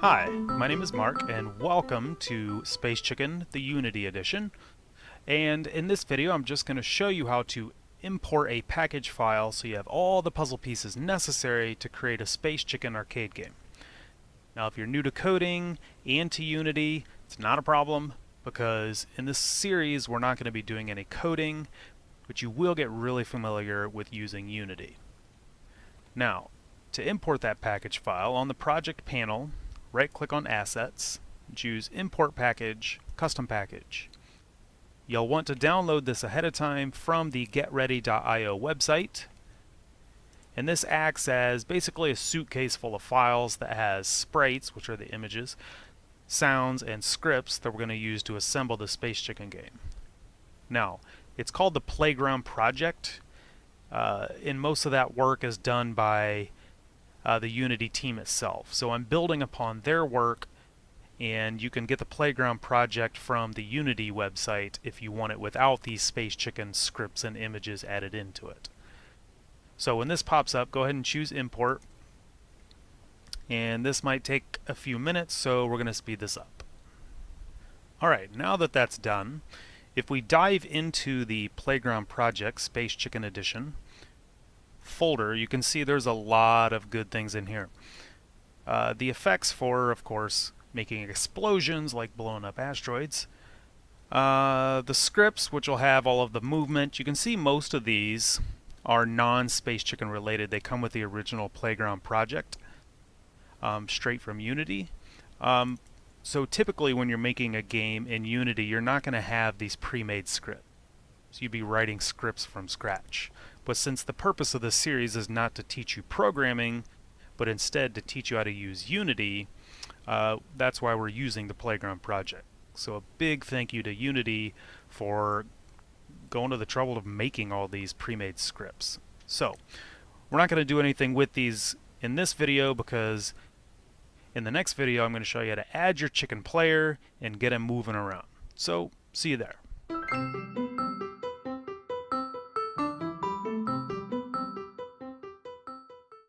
Hi, my name is Mark and welcome to Space Chicken, the Unity Edition. And in this video I'm just going to show you how to import a package file so you have all the puzzle pieces necessary to create a Space Chicken arcade game. Now if you're new to coding and to Unity, it's not a problem because in this series we're not going to be doing any coding, but you will get really familiar with using Unity. Now, to import that package file, on the project panel, right click on Assets, choose Import Package, Custom Package. You'll want to download this ahead of time from the getready.io website. And this acts as basically a suitcase full of files that has sprites, which are the images, sounds, and scripts that we're going to use to assemble the Space Chicken game. Now, it's called the Playground Project. Uh, and most of that work is done by uh, the Unity team itself. So I'm building upon their work and you can get the Playground project from the Unity website if you want it without these Space Chicken scripts and images added into it. So when this pops up, go ahead and choose Import. And this might take a few minutes, so we're going to speed this up. Alright, now that that's done, if we dive into the Playground Project Space Chicken Edition folder, you can see there's a lot of good things in here. Uh, the effects for, of course, making explosions like blowing up asteroids. Uh, the scripts, which will have all of the movement. You can see most of these are non-Space Chicken related. They come with the original Playground project, um, straight from Unity. Um, so typically when you're making a game in Unity, you're not going to have these pre-made scripts. So you'd be writing scripts from scratch. But since the purpose of this series is not to teach you programming, but instead to teach you how to use Unity, uh, that's why we're using the Playground project. So a big thank you to Unity for going to the trouble of making all these pre-made scripts. So we're not going to do anything with these in this video because in the next video, I'm going to show you how to add your chicken player and get him moving around. So, see you there.